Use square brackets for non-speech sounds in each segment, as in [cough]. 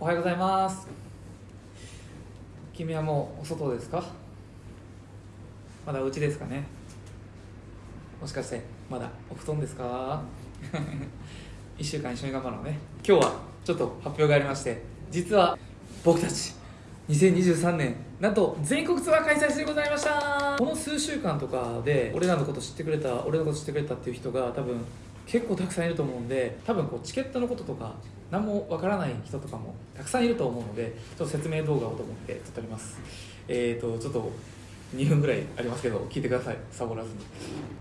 おはようございます。君はもうお外ですか？まだお家ですかね？もしかしてまだお布団ですか？[laughs] 1週間一緒に頑張ろうね。今日はちょっと発表がありまして実は僕たち2023年なんと全国ツアー開催してございました。この数週間とかで俺らのこと知ってくれた俺のこと知ってくれたっていう人が多分結構たくさんいると思うんで多分こうチケットのこととか何もわからない人とかもたくさんいると思うのでちょっと説明動画をと思って撮っております。えーとちょっと2分ぐらいありますけど聞いてください。サボらずに。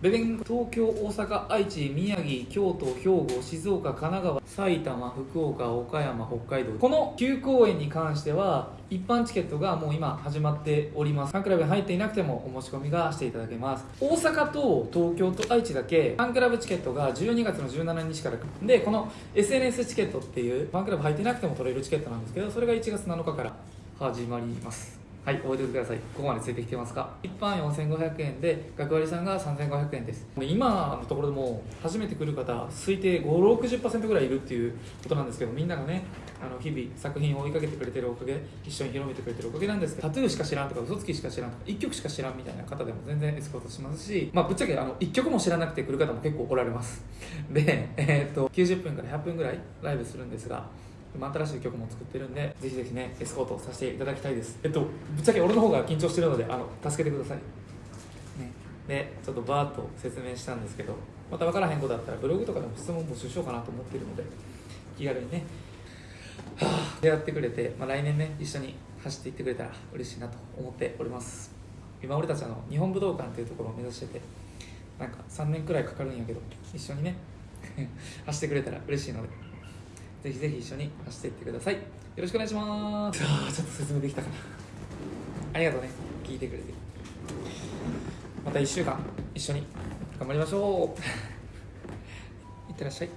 ベベン東京大阪愛知宮城京都兵庫静岡神奈川埼玉福岡岡山北海道。この9公演に関しては一般チケットがもう今始まっております。ファンクラブに入っていなくてもお申し込みがしていただけます。大阪と東京と愛知だけファンクラブチケットが12月の17日からでこの SNS チケットっていうファンクラブ入ってなくても取れるチケットなんですけどそれが1月7日から始まります。はい覚えておいてください。ここまでついてきてますか？一般4500円で学割さんが3500円です。今のところでも初めて来る方推定560%ぐらいいるっていうことなんですけどみんながねあの日々作品を追いかけてくれてるおかげ一緒に広めてくれてるおかげなんですけどタトゥーしか知らんとか嘘つきしか知らんとか1曲しか知らんみたいな方でも全然エスコートしますしまあぶっちゃけあの1曲も知らなくて来る方も結構おられます。で、えーっと90分から100分ぐらいライブするんですが今新しい曲も作ってるんでぜひぜひねエスコートさせていただきたいです。えっとぶっちゃけ俺の方が緊張してるのであの助けてください。ね。でちょっとバーッと説明したんですけどまた分からへんことだったらブログとかでも質問募集しようかなと思ってるので気軽にねはあ出会ってくれて、まあ、来年ね一緒に走っていってくれたら嬉しいなと思っております。今俺たちあの日本武道館っていうところを目指しててなんか3年くらいかかるんやけど一緒にね [laughs] 走ってくれたら嬉しいので。ぜひぜひ一緒に走っていってください。よろしくお願いします。あーちょっと説明できたかな。ありがとうね。聞いてくれて。また1週間一緒に頑張りましょう。[laughs] いってらっしゃい